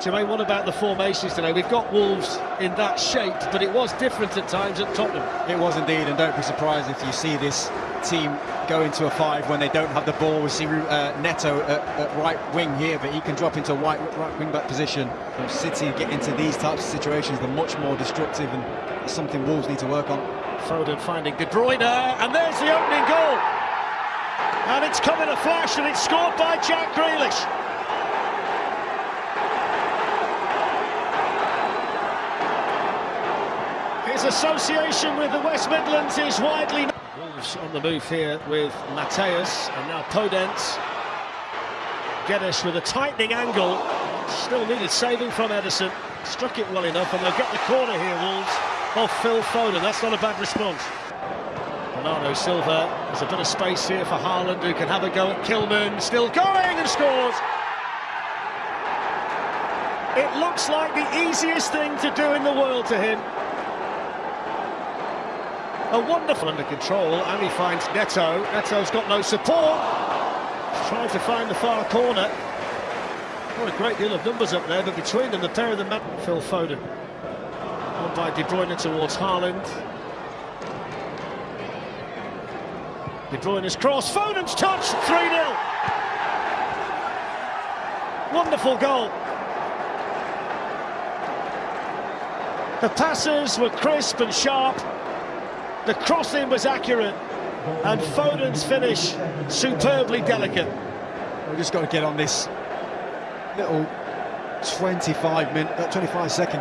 Jermaine, what about the formations today? We've got Wolves in that shape, but it was different at times at Tottenham. It was indeed, and don't be surprised if you see this team go into a five when they don't have the ball. We see uh, Neto at, at, right wing here, but he can drop into a right, right wing back position. City get into these types of situations, they're much more destructive, and it's something Wolves need to work on. Foden finding De Bruyne, and there's the opening goal. And it's come in a flash, and it's scored by Jack Grealish. His association with the West Midlands is widely known. Wolves on the move here with Matheus and now Podence. Guedes with a tightening angle. Still needed saving from Ederson. Struck it well enough and they'll get the corner here, Wolves, off Phil Foden. That's not a bad response. Bernardo Silva, there's a bit of space here for Haaland who can have a go at Kilman. Still going and scores. It looks like the easiest thing to do in the world to him. A wonderful under control, and he finds Neto. Neto's got no support. He's trying to find the far corner. Not a great deal of numbers up there, but between them, the pair of them, Phil Foden. On by De Bruyne towards Haaland. De Bruyne's cross, Foden's touch, 3-0. Wonderful goal. The passes were crisp and sharp. The crossing was accurate, and Foden's finish superbly delicate. We've just got to get on this little 25 minute, uh, 25 second